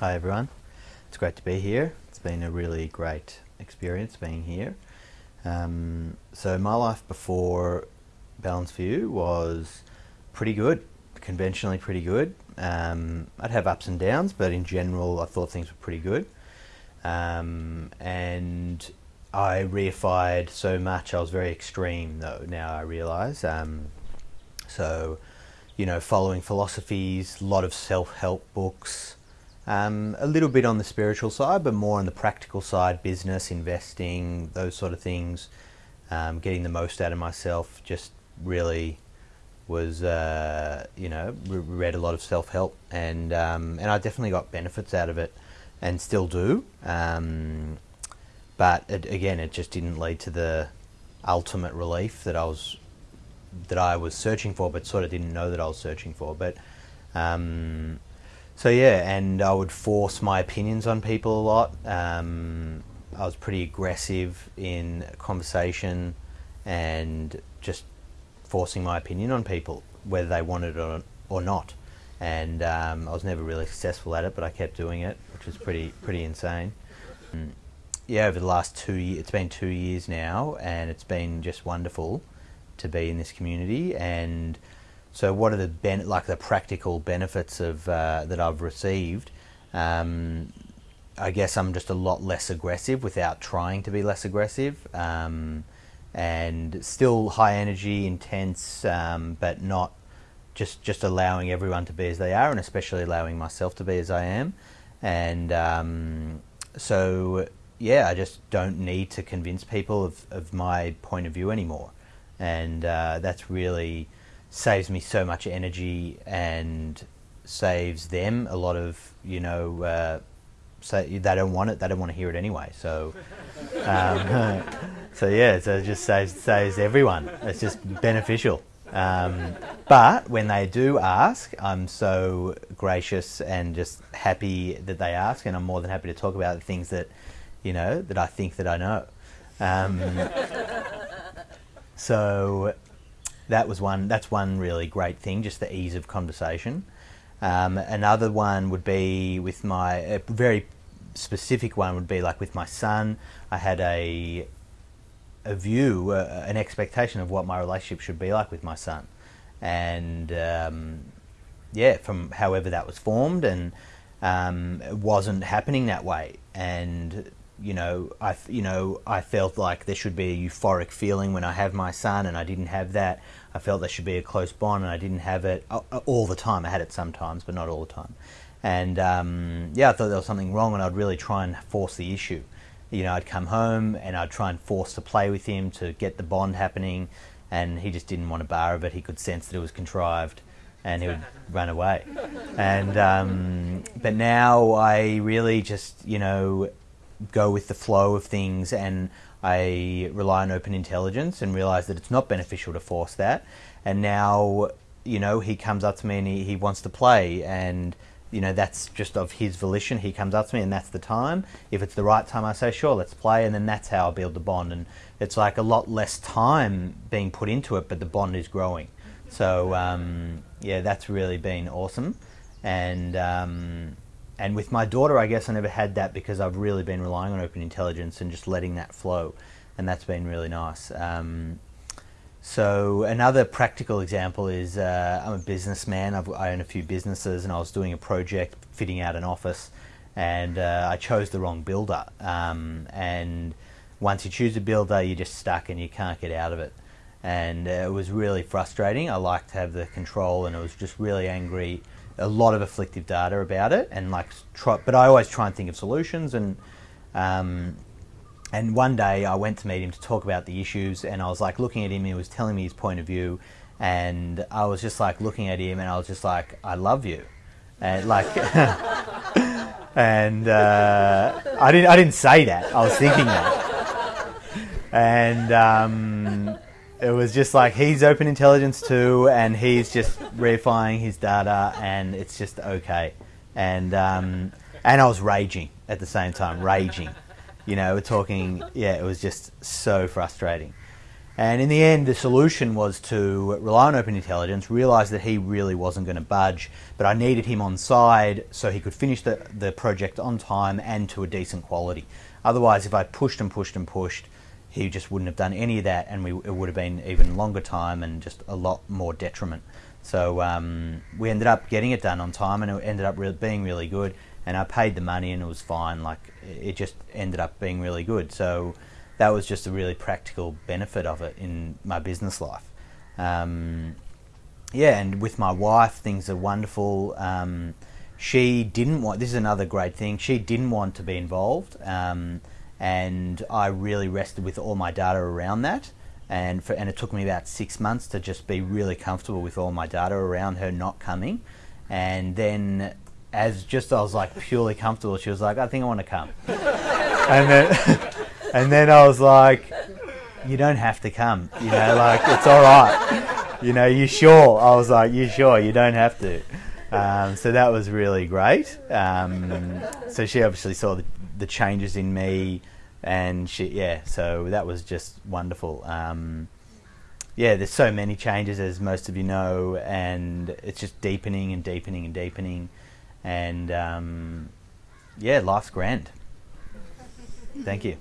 Hi everyone, it's great to be here. It's been a really great experience being here. Um, so my life before Balanced View was pretty good, conventionally pretty good. Um, I'd have ups and downs, but in general, I thought things were pretty good. Um, and I reified so much. I was very extreme, though. Now I realise. Um, so, you know, following philosophies, a lot of self-help books, um, a little bit on the spiritual side, but more on the practical side, business, investing, those sort of things. Um, getting the most out of myself, just really was, uh, you know, read a lot of self-help, and um, and I definitely got benefits out of it, and still do. Um, but it, again, it just didn't lead to the ultimate relief that I was that I was searching for, but sort of didn't know that I was searching for. But um, so yeah, and I would force my opinions on people a lot. Um, I was pretty aggressive in conversation and just forcing my opinion on people, whether they wanted it or, not. And um, I was never really successful at it, but I kept doing it, which was pretty pretty insane. Mm yeah, over the last two years, it's been two years now, and it's been just wonderful to be in this community. And so, what are the ben- like the practical benefits of uh, that I've received? Um, I guess I'm just a lot less aggressive without trying to be less aggressive, um, and still high energy, intense, um, but not just just allowing everyone to be as they are, and especially allowing myself to be as I am. And um, so yeah, I just don't need to convince people of, of my point of view anymore. And uh, that's really saves me so much energy and saves them a lot of, you know, uh, say they don't want it, they don't want to hear it anyway. So, um, so yeah, so it just saves, saves everyone. It's just beneficial. Um, but when they do ask, I'm so gracious and just happy that they ask, and I'm more than happy to talk about the things that you know, that I think that I know. Um, so that was one. That's one really great thing, just the ease of conversation. Um, another one would be with my a very specific one would be like with my son. I had a a view, uh, an expectation of what my relationship should be like with my son, and um, yeah, from however that was formed, and um, it wasn't happening that way, and you know, I you know I felt like there should be a euphoric feeling when I have my son, and I didn't have that. I felt there should be a close bond, and I didn't have it all the time. I had it sometimes, but not all the time. And um, yeah, I thought there was something wrong, and I'd really try and force the issue. You know, I'd come home and I'd try and force to play with him to get the bond happening, and he just didn't want a bar of it. He could sense that it was contrived, and he would run away. And um, but now I really just you know go with the flow of things and I rely on open intelligence and realize that it's not beneficial to force that. And now, you know, he comes up to me and he, he wants to play and you know that's just of his volition. He comes up to me and that's the time. If it's the right time i say sure let's play. And then that's how i build the bond. And it's like a lot less time being put into it but the bond is growing. So um, yeah that's really been awesome. And um, and with my daughter, I guess I never had that because I've really been relying on open intelligence and just letting that flow, and that's been really nice. Um, so another practical example is uh, I'm a businessman. I've, i own a few businesses, and I was doing a project fitting out an office, and uh, I chose the wrong builder. Um, and once you choose a builder, you're just stuck and you can't get out of it. And uh, it was really frustrating. I like to have the control, and it was just really angry a lot of afflictive data about it, and like try, but I always try and think of solutions. And um, and one day I went to meet him to talk about the issues, and I was like looking at him. He was telling me his point of view, and I was just like looking at him, and I was just like, I love you, and like. and uh, I didn't. I didn't say that. I was thinking that, and um, it was just like he's open intelligence too, and he's just reifying his data, and it's just okay. And um, and I was raging at the same time, raging. You know, we're talking. Yeah, it was just so frustrating. And in the end, the solution was to rely on Open Intelligence, realize that he really wasn't going to budge, but I needed him on side so he could finish the, the project on time and to a decent quality. Otherwise, if I pushed and pushed and pushed, he just wouldn't have done any of that, and we, it would have been even longer time and just a lot more detriment. So um, we ended up getting it done on time, and it ended up re- being really good. And I paid the money, and it was fine. Like it just ended up being really good. So that was just a really practical benefit of it in my business life. Um, yeah, and with my wife, things are wonderful. Um, she didn't want. This is another great thing. She didn't want to be involved. And I really rested with all my data around that. And for, and it took me about six months to just be really comfortable with all my data around her not coming. And then, as just I was like purely comfortable, she was like, "I think I want to come." and then, and then I was like, "You don't have to come. You know, like it's all right. You know, you sure?" I was like, "You sure? You don't have to." Um, so that was really great. Um, so she obviously saw the, the changes in me and she yeah. So that was just wonderful. Um, yeah there's so many changes as most of you know and it's just deepening and deepening and deepening. And um, yeah life's grand. Thank you